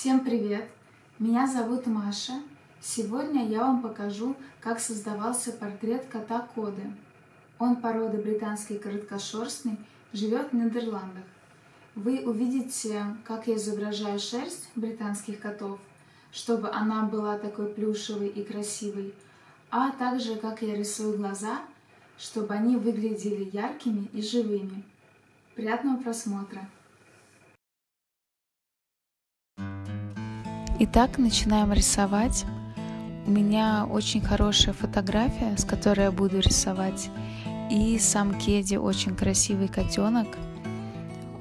Всем привет! Меня зовут Маша. Сегодня я вам покажу, как создавался портрет кота Коды. Он породы британский короткошерстный, живет в Нидерландах. Вы увидите, как я изображаю шерсть британских котов, чтобы она была такой плюшевой и красивой, а также как я рисую глаза, чтобы они выглядели яркими и живыми. Приятного просмотра! Итак, начинаем рисовать. У меня очень хорошая фотография, с которой я буду рисовать. И сам Кеди очень красивый котенок.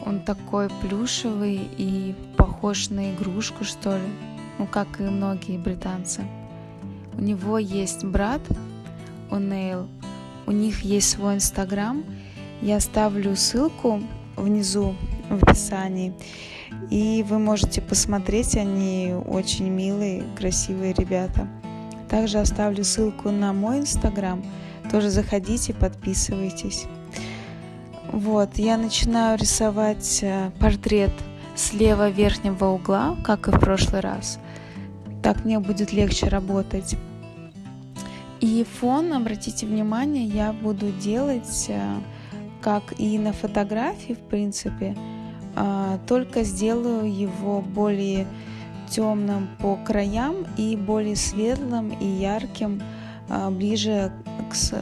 Он такой плюшевый и похож на игрушку, что ли. Ну, как и многие британцы. У него есть брат, Онейл. У них есть свой инстаграм. Я оставлю ссылку внизу в описании. И вы можете посмотреть, они очень милые, красивые ребята. Также оставлю ссылку на мой инстаграм. Тоже заходите, подписывайтесь. Вот, я начинаю рисовать э, портрет слева верхнего угла, как и в прошлый раз. Так мне будет легче работать. И фон, обратите внимание, я буду делать, э, как и на фотографии, в принципе, только сделаю его более темным по краям и более светлым и ярким а, ближе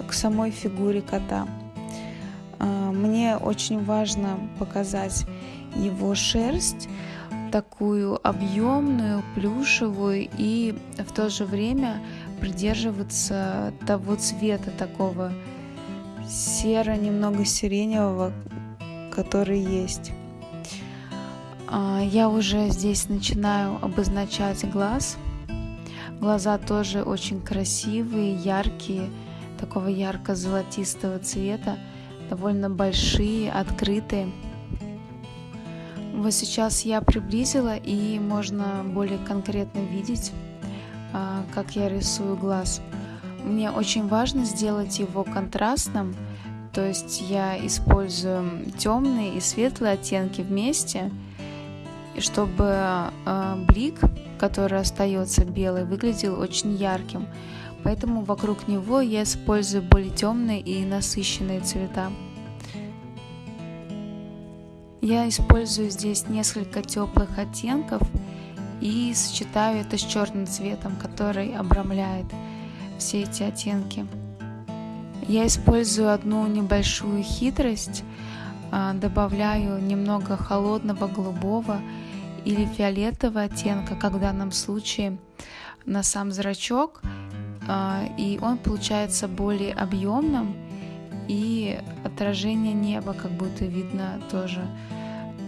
к самой фигуре кота. А, мне очень важно показать его шерсть, такую объемную, плюшевую и в то же время придерживаться того цвета такого серо, немного сиреневого, который есть. А, я уже здесь начинаю обозначать глаз. Глаза тоже очень красивые, яркие, такого ярко-золотистого цвета, довольно большие, открытые. Вот сейчас я приблизила и можно более конкретно видеть, а, как я рисую глаз. Мне очень важно сделать его контрастным, то есть я использую темные и светлые оттенки вместе – и чтобы э, блик, который остается белый, выглядел очень ярким. Поэтому вокруг него я использую более темные и насыщенные цвета. Я использую здесь несколько теплых оттенков и сочетаю это с черным цветом, который обрамляет все эти оттенки. Я использую одну небольшую хитрость, добавляю немного холодного голубого или фиолетового оттенка, как в данном случае на сам зрачок, а, и он получается более объемным, и отражение неба как будто видно тоже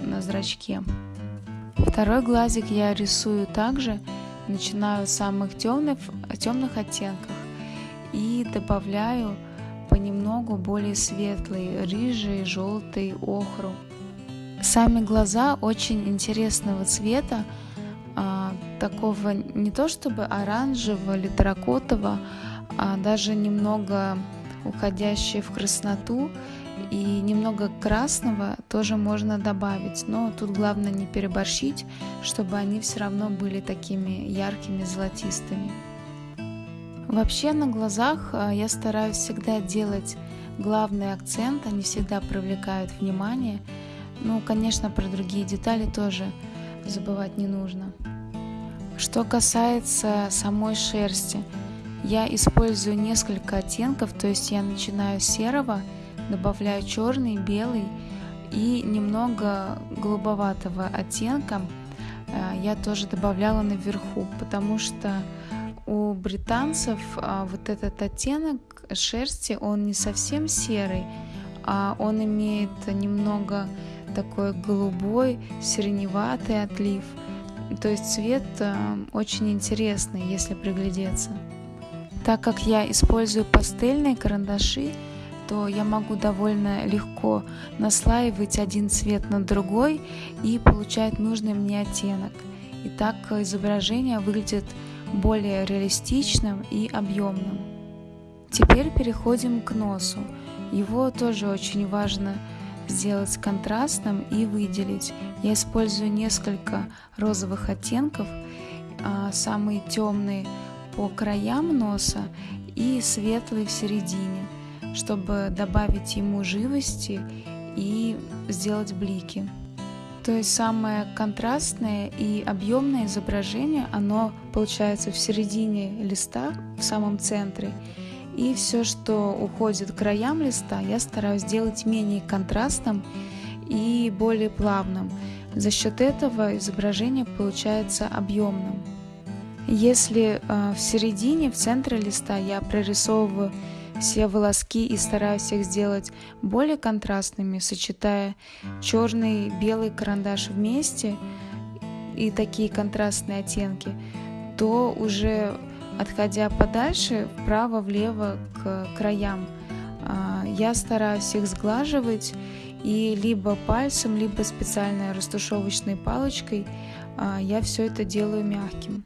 на зрачке. Второй глазик я рисую также, начинаю с самых темных, темных оттенков и добавляю понемногу более светлый, рыжий, желтый, охру. Сами глаза очень интересного цвета, а, такого не то чтобы оранжевого или терракотового, а даже немного уходящие в красноту и немного красного тоже можно добавить, но тут главное не переборщить, чтобы они все равно были такими яркими золотистыми. Вообще на глазах а, я стараюсь всегда делать главный акцент, они всегда привлекают внимание, ну, конечно, про другие детали тоже забывать не нужно. Что касается самой шерсти, я использую несколько оттенков, то есть я начинаю с серого, добавляю черный, белый и немного голубоватого оттенка э, я тоже добавляла наверху, потому что у британцев а, вот этот оттенок шерсти, он не совсем серый, а он имеет немного такой голубой, сиреневатый отлив. То есть цвет э, очень интересный, если приглядеться. Так как я использую пастельные карандаши, то я могу довольно легко наслаивать один цвет на другой и получать нужный мне оттенок. И так изображение выглядит более реалистичным и объемным. Теперь переходим к носу. Его тоже очень важно сделать контрастным и выделить. Я использую несколько розовых оттенков, а, самые темные по краям носа и светлые в середине, чтобы добавить ему живости и сделать блики. То есть самое контрастное и объемное изображение, оно получается в середине листа, в самом центре. И все, что уходит к краям листа, я стараюсь сделать менее контрастным и более плавным. За счет этого изображение получается объемным. Если э, в середине, в центре листа я прорисовываю все волоски и стараюсь их сделать более контрастными, сочетая черный и белый карандаш вместе и такие контрастные оттенки, то уже отходя подальше, вправо-влево к краям, а, я стараюсь их сглаживать и либо пальцем, либо специальной растушевочной палочкой а, я все это делаю мягким.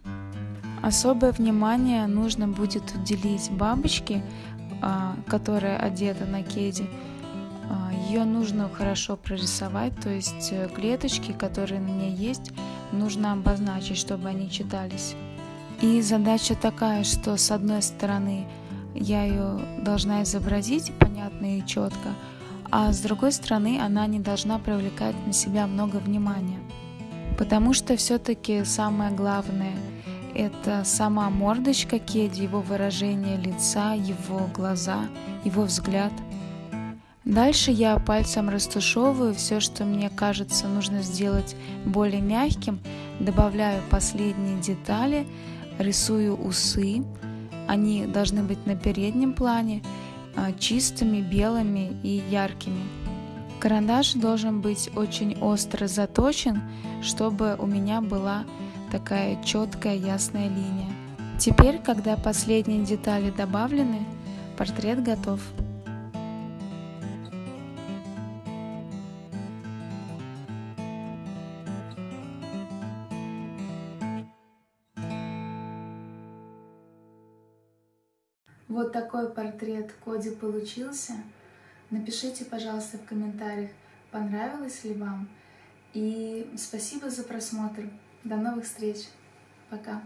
Особое внимание нужно будет уделить бабочке, которая одета на кеде, а, ее нужно хорошо прорисовать, то есть э, клеточки, которые на ней есть, нужно обозначить, чтобы они читались. И задача такая, что с одной стороны я ее должна изобразить понятно и четко, а с другой стороны она не должна привлекать на себя много внимания. Потому что все-таки самое главное – это сама мордочка Кеди, его выражение лица, его глаза, его взгляд. Дальше я пальцем растушевываю все, что мне кажется нужно сделать более мягким, добавляю последние детали, рисую усы. Они должны быть на переднем плане, а, чистыми, белыми и яркими. Карандаш должен быть очень остро заточен, чтобы у меня была такая четкая ясная линия. Теперь, когда последние детали добавлены, портрет готов. Вот такой портрет Коди получился. Напишите, пожалуйста, в комментариях, понравилось ли вам. И спасибо за просмотр. До новых встреч. Пока.